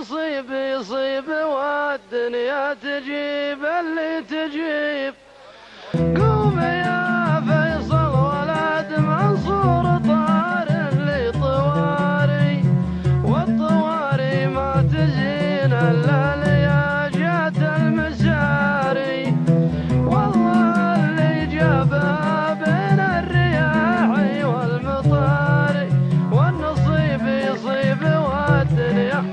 يصيب يصيب والدنيا تجيب اللي تجيب. قوم يا فيصل ولد منصور طار اللي طواري. والطواري ما تجين إلا لياجات المساري. والله اللي جابها بين الرياح والمطاري والنصيب يصيب والدنيا